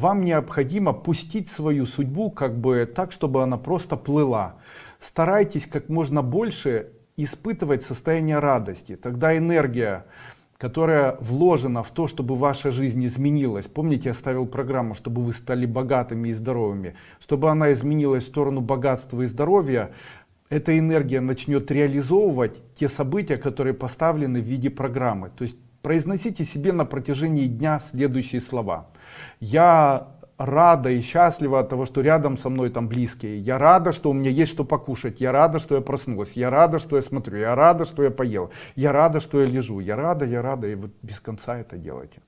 вам необходимо пустить свою судьбу как бы так, чтобы она просто плыла. Старайтесь как можно больше испытывать состояние радости. Тогда энергия, которая вложена в то, чтобы ваша жизнь изменилась. Помните, я ставил программу, чтобы вы стали богатыми и здоровыми. Чтобы она изменилась в сторону богатства и здоровья, эта энергия начнет реализовывать те события, которые поставлены в виде программы. То есть произносите себе на протяжении дня следующие слова. Я рада и счастлива от того, что рядом со мной там близкие. Я рада, что у меня есть что покушать. Я рада, что я проснулась. Я рада, что я смотрю. Я рада, что я поел. Я рада, что я лежу. Я рада, я рада. И вот без конца это делайте.